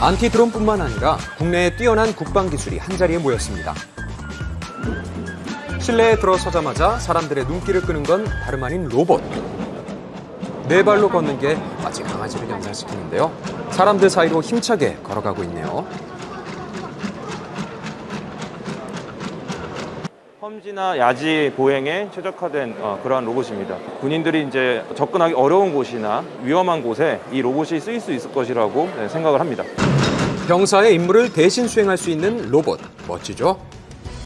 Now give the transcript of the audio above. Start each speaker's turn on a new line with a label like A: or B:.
A: 안티드론뿐만 아니라 국내의 뛰어난 국방 기술이 한자리에 모였습니다. 실내에 들어서자마자 사람들의 눈길을 끄는 건 다름 아닌 로봇. 네 발로 걷는 게 마치 강아지를 연상시키는데요. 사람들 사이로 힘차게 걸어가고 있네요.
B: 험지나 야지 보행에 최적화된 어, 그러한 로봇입니다. 군인들이 이제 접근하기 어려운 곳이나 위험한 곳에 이 로봇이 쓰일 수 있을 것이라고 네, 생각을 합니다.
A: 병사의 임무를 대신 수행할 수 있는 로봇. 멋지죠?